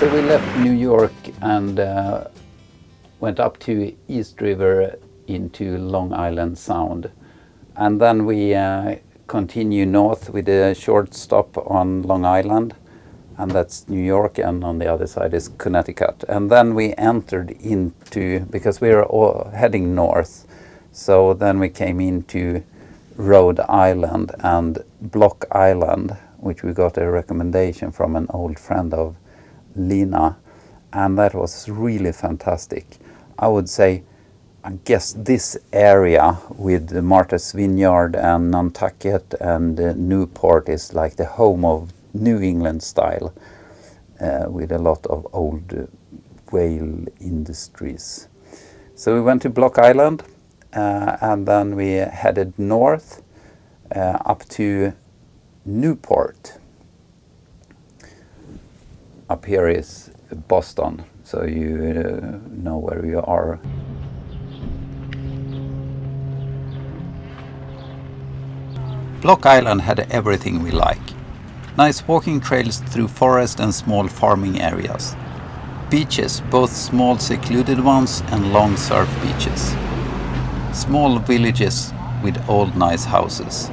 So we left New York and uh, went up to East River into Long Island Sound. And then we uh, continue north with a short stop on Long Island and that's New York and on the other side is Connecticut. And then we entered into, because we were heading north, so then we came into Rhode Island and Block Island, which we got a recommendation from an old friend of Lina, and that was really fantastic. I would say, I guess this area with the Martha's Vineyard and Nantucket and uh, Newport is like the home of New England style uh, with a lot of old uh, whale industries. So we went to Block Island uh, and then we headed north uh, up to Newport. Up here is Boston, so you uh, know where you are. Block Island had everything we like. Nice walking trails through forest and small farming areas. Beaches, both small secluded ones and long surf beaches. Small villages with old nice houses.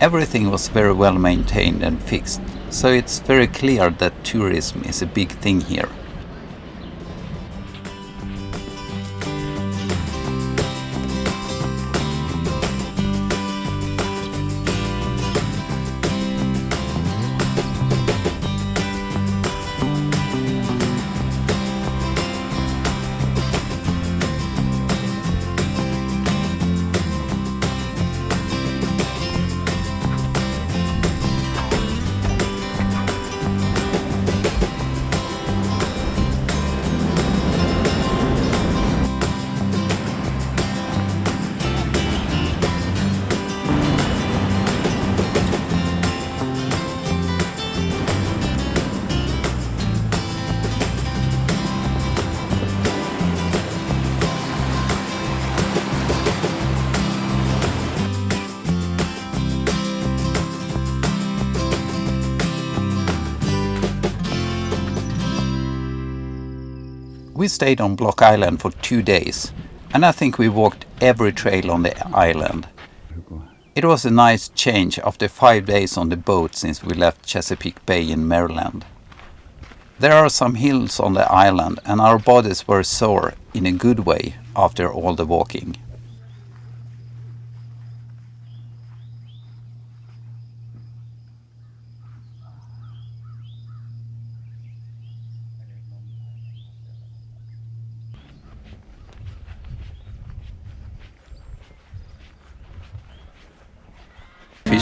Everything was very well maintained and fixed, so it's very clear that tourism is a big thing here. We stayed on Block Island for two days and I think we walked every trail on the island. It was a nice change after five days on the boat since we left Chesapeake Bay in Maryland. There are some hills on the island and our bodies were sore in a good way after all the walking.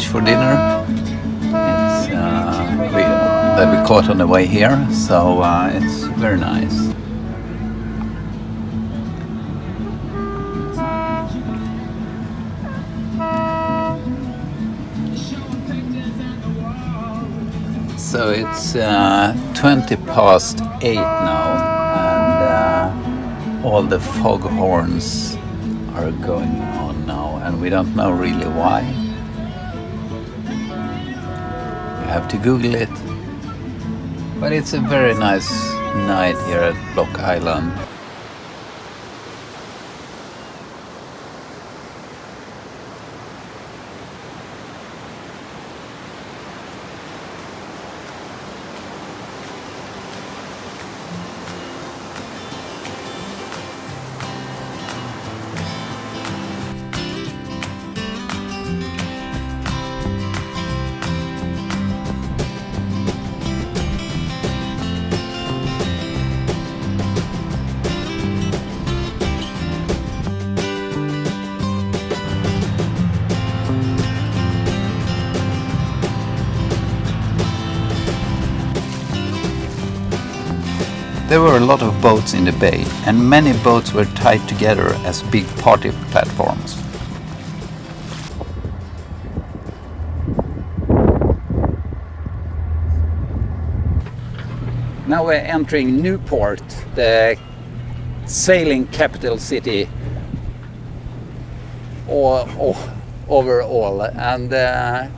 For dinner. It's uh, we, that we caught on the way here, so uh, it's very nice. So it's uh, 20 past 8 now and uh, all the foghorns are going on now and we don't know really why. Have to Google it. But it's a very nice night here at Block Island. There were a lot of boats in the bay and many boats were tied together as big party platforms. Now we're entering Newport, the sailing capital city or, overall and uh,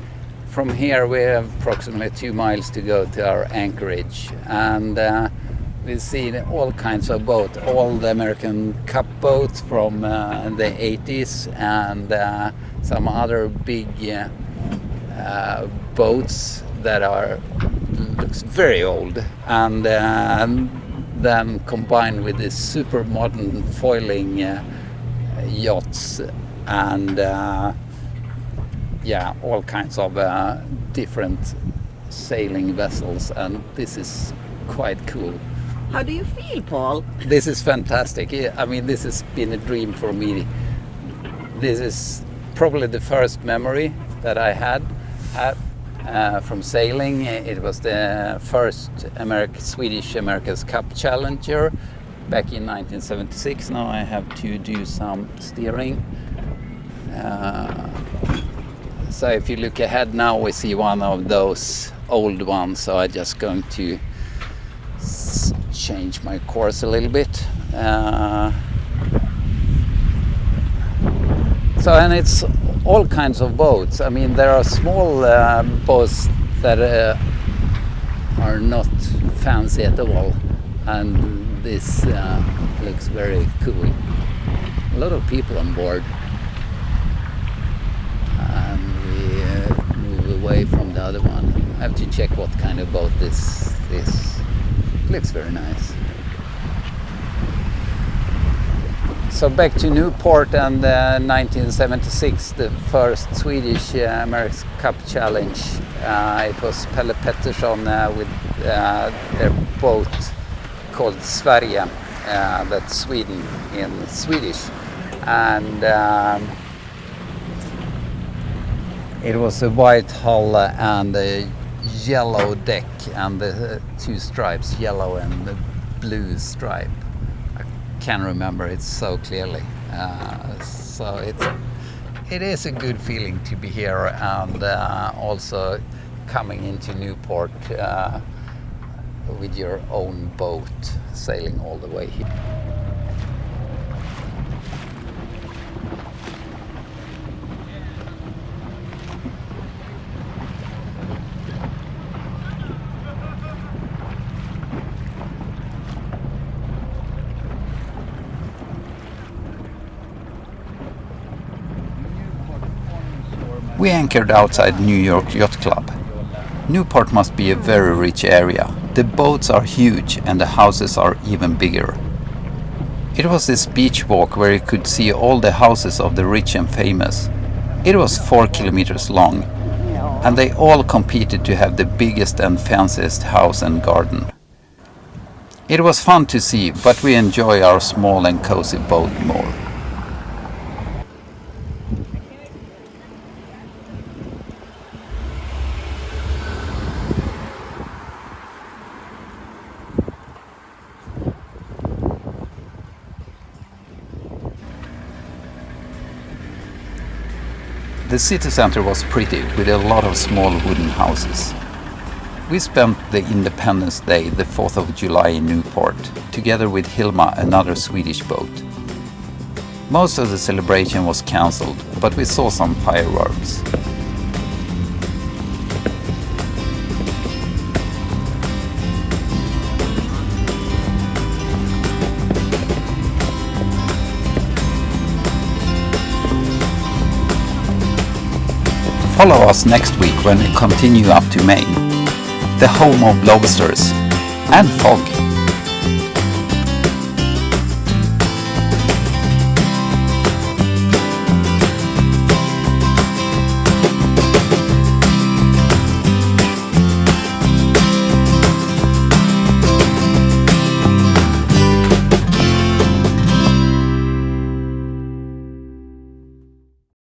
from here we have approximately two miles to go to our anchorage and uh, we've seen all kinds of boats, all the American Cup boats from uh, the 80s and uh, some other big uh, uh, boats that are looks very old and, uh, then combined with this super modern foiling uh, yachts and yeah all kinds of different sailing vessels and this is quite cool. How do you feel, Paul? This is fantastic. I mean, this has been a dream for me. This is probably the first memory that I had, uh, from sailing. It was the first American, Swedish America's Cup Challenger back in 1976. Now I have to do some steering. Uh, so if you look ahead now, we see one of those old ones. So I'm just going to change my course a little bit. Uh, so and it's all kinds of boats. I mean there are small uh, boats that uh, are not fancy at all and this uh, looks very cool. A lot of people on board and we uh, move away from the other one. I have to check what kind of boat this is looks very nice. So back to Newport and uh, 1976, the first Swedish uh, America's Cup Challenge. Uh, it was Pelle Pettersson uh, with uh, their boat called Sverige, uh, that's Sweden in Swedish. And um, it was a white hull and a yellow deck and the two stripes, yellow and the blue stripe. I can remember it so clearly. Uh, so it's it is a good feeling to be here and uh, also coming into Newport uh, with your own boat sailing all the way here. We anchored outside New York Yacht Club. Newport must be a very rich area. The boats are huge and the houses are even bigger. It was this beach walk where you could see all the houses of the rich and famous. It was four kilometers long and they all competed to have the biggest and fanciest house and garden. It was fun to see, but we enjoy our small and cozy boat more. The city center was pretty, with a lot of small wooden houses. We spent the Independence Day, the 4th of July in Newport, together with Hilma, another Swedish boat. Most of the celebration was cancelled, but we saw some fireworks. Follow us next week when we continue up to Maine, the home of lobsters and fog.